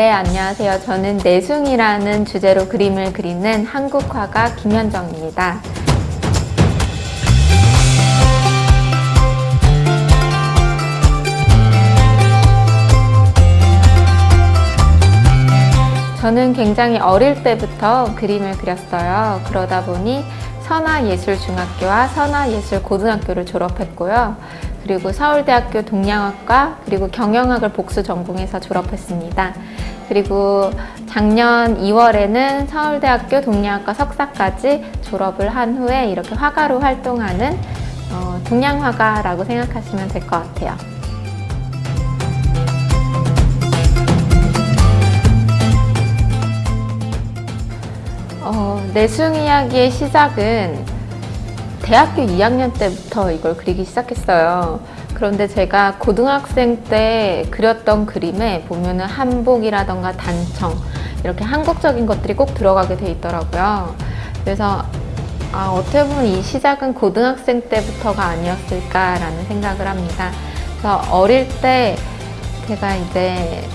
네, 안녕하세요. 저는 내숭이라는 주제로 그림을 그리는 한국 화가 김현정입니다. 저는 굉장히 어릴 때부터 그림을 그렸어요. 그러다 보니 선화예술중학교와 선화예술고등학교를 졸업했고요. 그리고 서울대학교 동양학과 그리고 경영학을 복수 전공해서 졸업했습니다. 그리고 작년 2월에는 서울대학교 동양학과 석사까지 졸업을 한 후에 이렇게 화가로 활동하는 어, 동양화가라고 생각하시면 될 것 같아요. 어, 내숭 이야기의 시작은 대학교 2학년 때부터 이걸 그리기 시작했어요. 그런데 제가 고등학생 때 그렸던 그림에 보면은 한복이라던가 단청 이렇게 한국적인 것들이 꼭 들어가게 돼 있더라고요. 그래서 아, 어떻게 보면 이 시작은 고등학생 때부터가 아니었을까라는 생각을 합니다. 그래서 어릴 때 제가 이제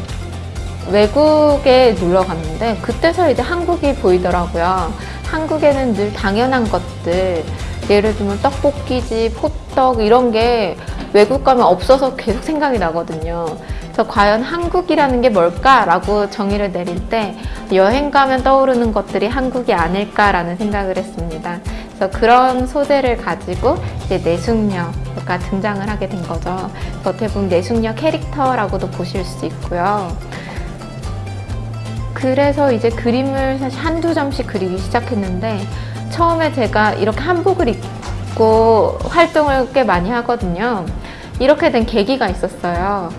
외국에 놀러 갔는데 그때서 이제 한국이 보이더라고요. 한국에는 늘 당연한 것들 예를 들면 떡볶이집, 호떡 이런 게 외국 가면 없어서 계속 생각이 나거든요. 그래서 과연 한국이라는 게 뭘까라고 정의를 내릴 때 여행 가면 떠오르는 것들이 한국이 아닐까라는 생각을 했습니다. 그래서 그런 소재를 가지고 이제 내숙녀가 등장을 하게 된 거죠. 어떻게 내숙녀 캐릭터라고도 보실 수 있고요. 그래서 이제 그림을 사실 한두 점씩 그리기 시작했는데 처음에 제가 이렇게 한복을 입고 활동을 꽤 많이 하거든요. 이렇게 된 계기가 있었어요.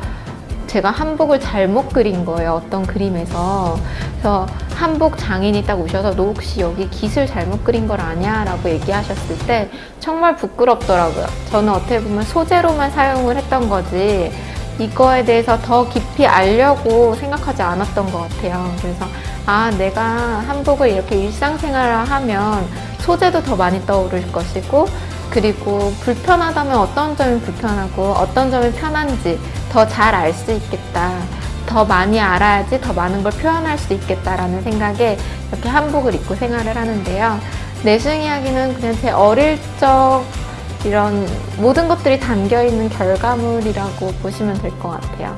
제가 한복을 잘못 그린 거예요. 어떤 그림에서. 그래서 한복 장인이 딱 오셔서 너 혹시 여기 깃을 잘못 그린 걸 아냐? 라고 얘기하셨을 때 정말 부끄럽더라고요. 저는 어떻게 보면 소재로만 사용을 했던 거지 이거에 대해서 더 깊이 알려고 생각하지 않았던 것 같아요. 그래서 아 내가 한복을 이렇게 일상생활을 하면 소재도 더 많이 떠오를 것이고 그리고 불편하다면 어떤 점이 불편하고 어떤 점이 편한지 더 잘 알 수 있겠다. 더 많이 알아야지 더 많은 걸 표현할 수 있겠다라는 생각에 이렇게 한복을 입고 생활을 하는데요. 내숭 이야기는 그냥 제 어릴 적 이런 모든 것들이 담겨 있는 결과물이라고 보시면 될 것 같아요.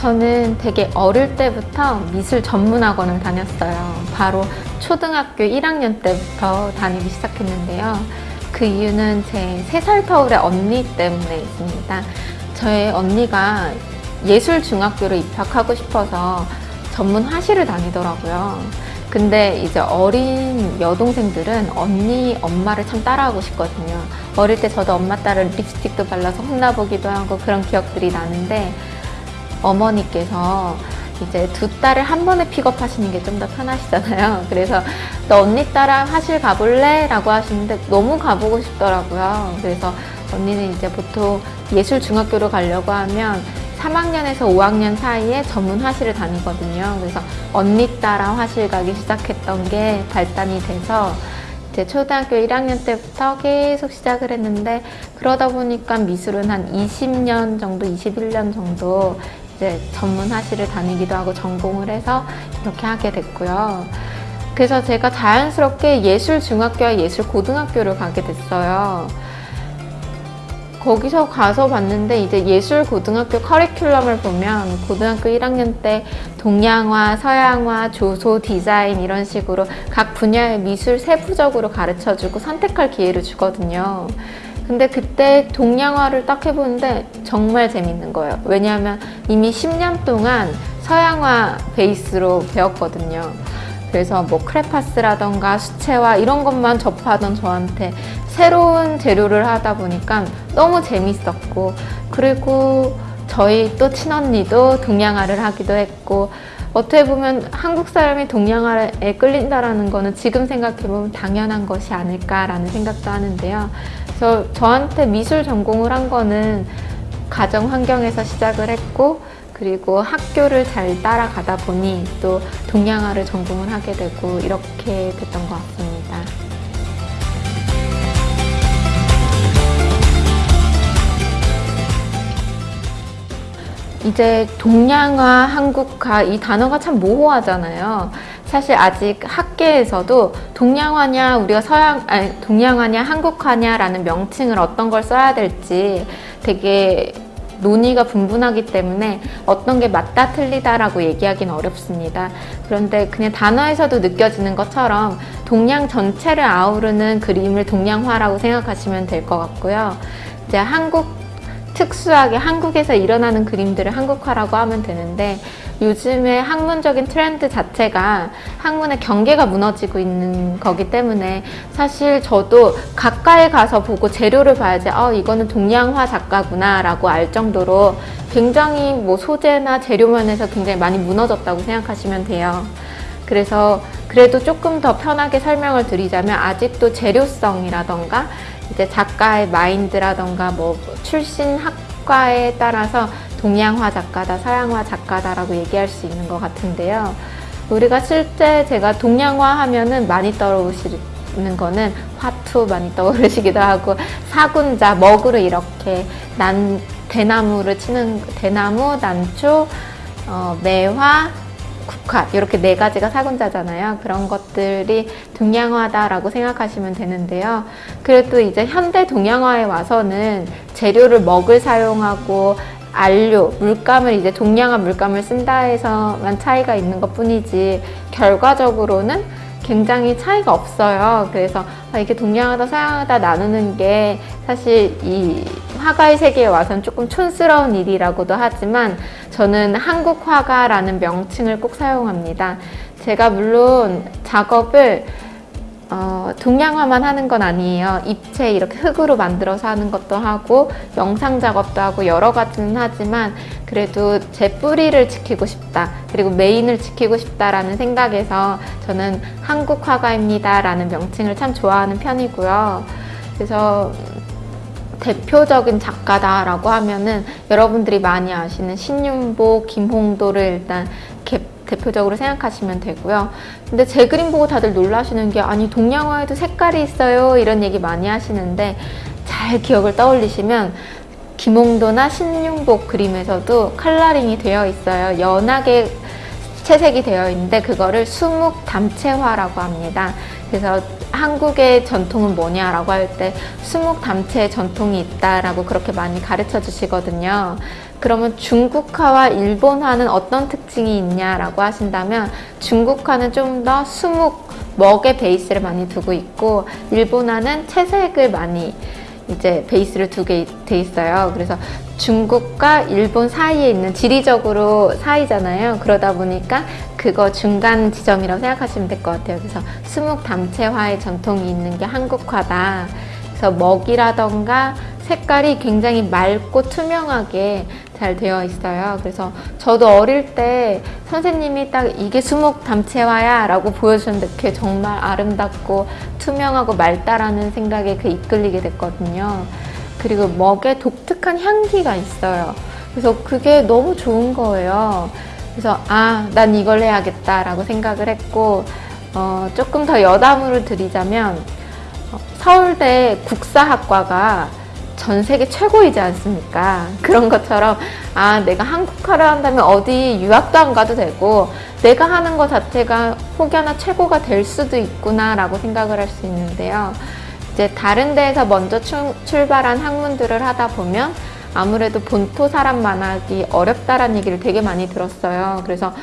저는 되게 어릴 때부터 미술 전문학원을 다녔어요. 바로 초등학교 1학년 때부터 다니기 시작했는데요. 그 이유는 제 3살 터울의 언니 때문에 있습니다. 저의 언니가 예술중학교로 입학하고 싶어서 전문 화실을 다니더라고요. 근데 이제 어린 여동생들은 언니 엄마를 참 따라하고 싶거든요. 어릴 때 저도 엄마 딸을 립스틱도 발라서 혼나보기도 하고 그런 기억들이 나는데 어머니께서 이제 두 딸을 한 번에 픽업하시는 게 좀 더 편하시잖아요. 그래서 너 언니 딸랑 화실 가볼래? 라고 하시는데 너무 가보고 싶더라고요. 그래서 언니는 이제 보통 예술중학교로 가려고 하면 3학년에서 5학년 사이에 전문 화실을 다니거든요. 그래서 언니 따라 화실 가기 시작했던 게 발단이 돼서 이제 초등학교 1학년 때부터 계속 시작을 했는데 그러다 보니까 미술은 한 20년 정도, 21년 정도 이제 전문 화실을 다니기도 하고 전공을 해서 이렇게 하게 됐고요. 그래서 제가 자연스럽게 예술중학교와 예술고등학교를 가게 됐어요. 거기서 가서 봤는데 이제 예술고등학교 커리큘럼을 보면 고등학교 1학년 때 동양화, 서양화, 조소, 디자인 이런 식으로 각 분야의 미술 세부적으로 가르쳐주고 선택할 기회를 주거든요. 근데 그때 동양화를 딱 해보는데 정말 재밌는 거예요. 왜냐하면 이미 10년 동안 서양화 베이스로 배웠거든요. 그래서 뭐 크레파스라던가 수채화 이런 것만 접하던 저한테 새로운 재료를 하다 보니까 너무 재밌었고 그리고 저희 또 친언니도 동양화를 하기도 했고 어떻게 보면 한국 사람이 동양화에 끌린다라는 거는 지금 생각해보면 당연한 것이 아닐까라는 생각도 하는데요. 그래서 저한테 미술 전공을 한 거는 가정 환경에서 시작을 했고 그리고 학교를 잘 따라가다 보니 또 동양화를 전공을 하게 되고 이렇게 됐던 것 같습니다. 이제 동양화, 한국화 이 단어가 참 모호하잖아요. 사실 아직 학계에서도 동양화냐 우리가 서양 아니 동양화냐 한국화냐라는 명칭을 어떤 걸 써야 될지 되게 논의가 분분하기 때문에 어떤 게 맞다 틀리다라고 얘기하기는 어렵습니다. 그런데 그냥 단어에서도 느껴지는 것처럼 동양 전체를 아우르는 그림을 동양화라고 생각하시면 될 것 같고요. 이제 한국 특수하게 한국에서 일어나는 그림들을 한국화라고 하면 되는데 요즘에 학문적인 트렌드 자체가 학문의 경계가 무너지고 있는 거기 때문에 사실 저도 가까이 가서 보고 재료를 봐야지 어 이거는 동양화 작가구나 라고 알 정도로 굉장히 뭐 소재나 재료 면에서 굉장히 많이 무너졌다고 생각하시면 돼요. 그래서 그래도 조금 더 편하게 설명을 드리자면 아직도 재료성이라던가 이제 작가의 마인드라던가 뭐 출신 학과에 따라서 동양화 작가다, 서양화 작가다라고 얘기할 수 있는 것 같은데요. 우리가 실제 제가 동양화 하면은 많이 떠오르시는 거는 화투 많이 떠오르시기도 하고 사군자, 먹으로 이렇게 난 대나무를 치는 대나무, 난초, 어, 매화, 국화 이렇게 네 가지가 사군자잖아요. 그런 것들이 동양화다라고 생각하시면 되는데요. 그래도 이제 현대 동양화에 와서는 재료를 먹을 사용하고 안료, 물감을 이제 동양화 물감을 쓴다 해서만 차이가 있는 것 뿐이지 결과적으로는 굉장히 차이가 없어요. 그래서 아, 이게 동양하다 서양하다 나누는 게 사실 이 화가의 세계에 와서는 조금 촌스러운 일이라고도 하지만 저는 한국 화가라는 명칭을 꼭 사용합니다. 제가 물론 작업을 어, 동양화만 하는 건 아니에요. 입체 이렇게 흙으로 만들어서 하는 것도 하고 영상 작업도 하고 여러 가지는 하지만 그래도 제 뿌리를 지키고 싶다. 그리고 메인을 지키고 싶다라는 생각에서 저는 한국 화가입니다 라는 명칭을 참 좋아하는 편이고요. 그래서 대표적인 작가다라고 하면은 여러분들이 많이 아시는 신윤복, 김홍도를 일단 대표적으로 생각하시면 되고요. 근데 제 그림 보고 다들 놀라시는 게 아니 동양화에도 색깔이 있어요 이런 얘기 많이 하시는데 잘 기억을 떠올리시면 김홍도나 신윤복 그림에서도 컬러링이 되어 있어요. 연하게 채색이 되어 있는데 그거를 수묵 담채화라고 합니다. 그래서 한국의 전통은 뭐냐라고 할 때 수묵 담채의 전통이 있다라고 그렇게 많이 가르쳐 주시거든요. 그러면 중국화와 일본화는 어떤 특징이 있냐라고 하신다면 중국화는 좀 더 수묵, 먹의 베이스를 많이 두고 있고 일본화는 채색을 많이 이제 베이스를 두게 돼 있어요. 그래서 중국과 일본 사이에 있는 지리적으로 사이잖아요. 그러다 보니까 그거 중간 지점이라고 생각하시면 될 것 같아요. 그래서 수묵 담채화의 전통이 있는 게 한국화다. 그래서 먹이라던가 색깔이 굉장히 맑고 투명하게 잘 되어 있어요. 그래서 저도 어릴 때 선생님이 딱 이게 수목 담채화야 라고 보여주는데 그게 정말 아름답고 투명하고 맑다라는 생각에 그 이끌리게 됐거든요. 그리고 먹에 독특한 향기가 있어요. 그래서 그게 너무 좋은 거예요. 그래서 아, 난 이걸 해야겠다라고 생각을 했고 어, 조금 더 여담으로 드리자면 어, 서울대 국사학과가 전 세계 최고이지 않습니까? 그런 것처럼 아 내가 한국화를 한다면 어디 유학도 안 가도 되고 내가 하는 것 자체가 혹여나 최고가 될 수도 있구나 라고 생각을 할 수 있는데요. 이제 다른 데에서 먼저 출발한 학문들을 하다 보면 아무래도 본토 사람만 하기 어렵다라는 얘기를 되게 많이 들었어요. 그래서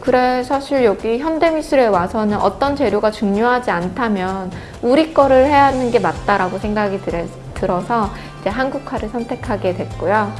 그래 사실 여기 현대미술에 와서는 어떤 재료가 중요하지 않다면 우리 거를 해야 하는 게 맞다라고 생각이 들어 서 이제 한국화를 선택하게 됐고요.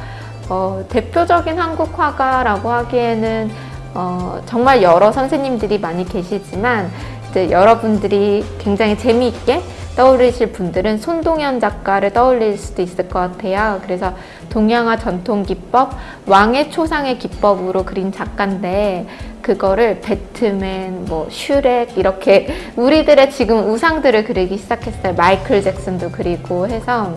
어, 대표적인 한국화가라고 하기에는 어, 정말 여러 선생님들이 많이 계시지만 이제 여러분들이 굉장히 재미있게 떠올리실 분들은 손동현 작가를 떠올릴 수도 있을 것 같아요. 그래서 동양화 전통 기법, 왕의 초상의 기법으로 그린 작가인데 그거를 배트맨, 뭐 슈렉 이렇게 우리들의 지금 우상들을 그리기 시작했어요. 마이클 잭슨도 그리고 해서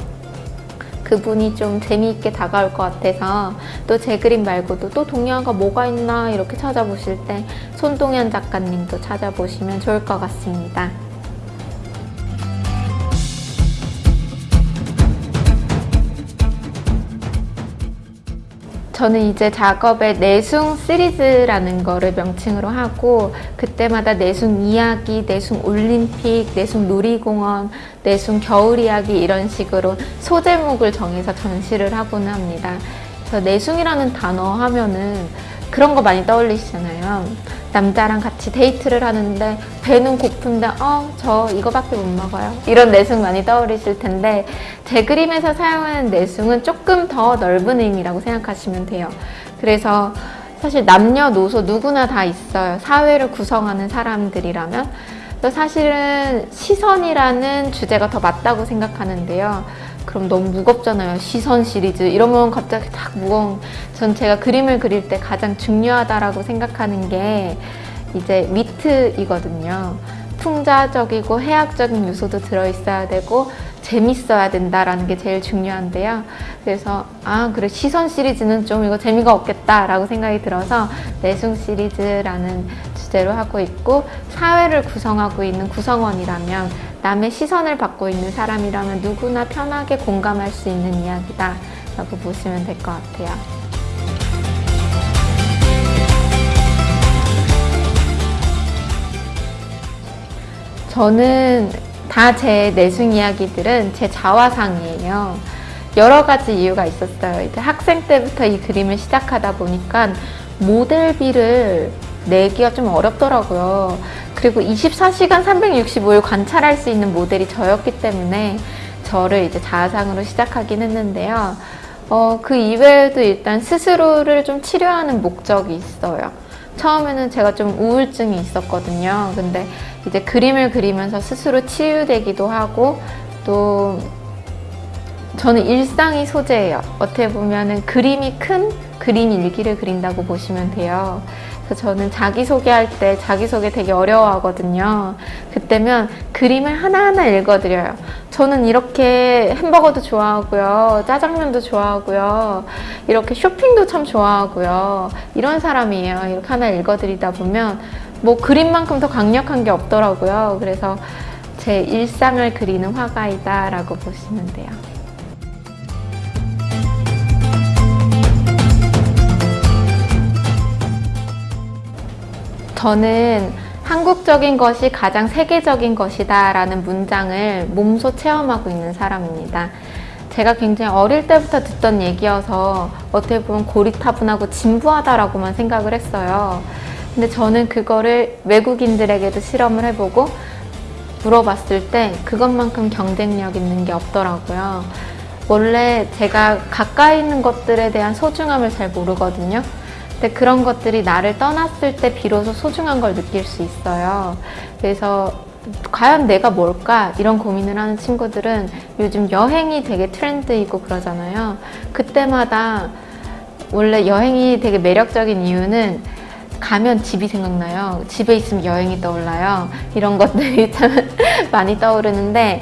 그분이 좀 재미있게 다가올 것 같아서 또 제 그림 말고도 또 동양화가 뭐가 있나 이렇게 찾아보실 때 손동현 작가님도 찾아보시면 좋을 것 같습니다. 저는 이제 작업에 내숭 시리즈라는 거를 명칭으로 하고 그때마다 내숭 이야기, 내숭 올림픽, 내숭 놀이공원, 내숭 겨울 이야기 이런 식으로 소제목을 정해서 전시를 하고는 합니다. 그래서 내숭이라는 단어 하면은 그런 거 많이 떠올리시잖아요. 남자랑 같이 데이트를 하는데 배는 고픈데 어 저 이거밖에 못 먹어요. 이런 내숭 많이 떠오르실 텐데 제 그림에서 사용하는 내숭은 조금 더 넓은 의미라고 생각하시면 돼요. 그래서 사실 남녀노소 누구나 다 있어요. 사회를 구성하는 사람들이라면 또 사실은 시선이라는 주제가 더 맞다고 생각하는데요. 그럼 너무 무겁잖아요. 시선 시리즈 이러면 갑자기 딱 무거운. 전 제가 그림을 그릴 때 가장 중요하다라고 생각하는 게 이제 위트이거든요. 풍자적이고 해학적인 요소도 들어있어야 되고 재밌어야 된다라는 게 제일 중요한데요. 그래서 아 그래 시선 시리즈는 좀 이거 재미가 없겠다라고 생각이 들어서 내숭 시리즈라는 주제로 하고 있고 사회를 구성하고 있는 구성원이라면 남의 시선을 받고 있는 사람이라면 누구나 편하게 공감할 수 있는 이야기다 라고 보시면 될 것 같아요. 저는 다 제 내숭 이야기들은 제 자화상이에요. 여러 가지 이유가 있었어요. 이제 학생 때부터 이 그림을 시작하다 보니까 모델비를 내기가 좀 어렵더라고요. 그리고 24시간 365일 관찰할 수 있는 모델이 저였기 때문에 저를 이제 자아상으로 시작하긴 했는데요. 어, 그 이외에도 일단 스스로를 좀 치료하는 목적이 있어요. 처음에는 제가 좀 우울증이 있었거든요. 근데 이제 그림을 그리면서 스스로 치유되기도 하고 또 저는 일상이 소재예요. 어떻게 보면은 그림이 큰 그림 일기를 그린다고 보시면 돼요. 그래서 저는 자기소개할 때 자기소개 되게 어려워하거든요. 그때면 그림을 하나하나 읽어드려요. 저는 이렇게 햄버거도 좋아하고요. 짜장면도 좋아하고요. 이렇게 쇼핑도 참 좋아하고요. 이런 사람이에요. 이렇게 하나 읽어드리다 보면 뭐 그림만큼 더 강력한 게 없더라고요. 그래서 제 일상을 그리는 화가이다 라고 보시면 돼요. 저는 한국적인 것이 가장 세계적인 것이다 라는 문장을 몸소 체험하고 있는 사람입니다. 제가 굉장히 어릴 때부터 듣던 얘기여서 어떻게 보면 고리타분하고 진부하다라고만 생각을 했어요. 근데 저는 그거를 외국인들에게도 실험을 해보고 물어봤을 때 그것만큼 경쟁력 있는 게 없더라고요. 원래 제가 가까이 있는 것들에 대한 소중함을 잘 모르거든요. 근데 그런 것들이 나를 떠났을 때 비로소 소중한 걸 느낄 수 있어요. 그래서 과연 내가 뭘까? 이런 고민을 하는 친구들은 요즘 여행이 되게 트렌드이고 그러잖아요. 그때마다 원래 여행이 되게 매력적인 이유는 가면 집이 생각나요. 집에 있으면 여행이 떠올라요. 이런 것들이 참 많이 떠오르는데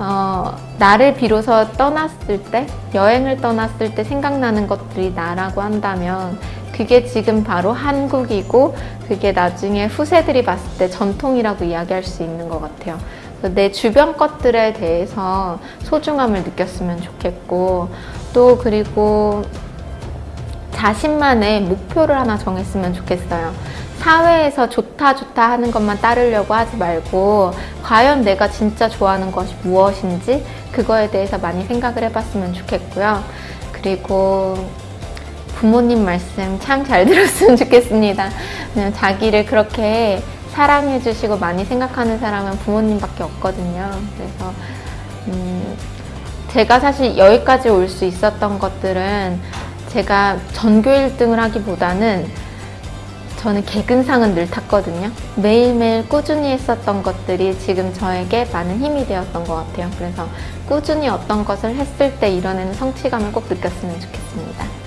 어, 나를 비로소 떠났을 때, 여행을 떠났을 때 생각나는 것들이 나라고 한다면 그게 지금 바로 한국이고 그게 나중에 후세들이 봤을 때 전통이라고 이야기할 수 있는 것 같아요. 내 주변 것들에 대해서 소중함을 느꼈으면 좋겠고 또 그리고 자신만의 목표를 하나 정했으면 좋겠어요. 사회에서 좋다 좋다 하는 것만 따르려고 하지 말고 과연 내가 진짜 좋아하는 것이 무엇인지 그거에 대해서 많이 생각을 해봤으면 좋겠고요. 그리고 부모님 말씀 참 잘 들었으면 좋겠습니다. 그냥 자기를 그렇게 사랑해 주시고 많이 생각하는 사람은 부모님밖에 없거든요. 그래서 음, 제가 사실 여기까지 올 수 있었던 것들은 제가 전교 1등을 하기보다는 저는 개근상은 늘 탔거든요. 매일매일 꾸준히 했었던 것들이 지금 저에게 많은 힘이 되었던 것 같아요. 그래서 꾸준히 어떤 것을 했을 때 이뤄내는 성취감을 꼭 느꼈으면 좋겠습니다.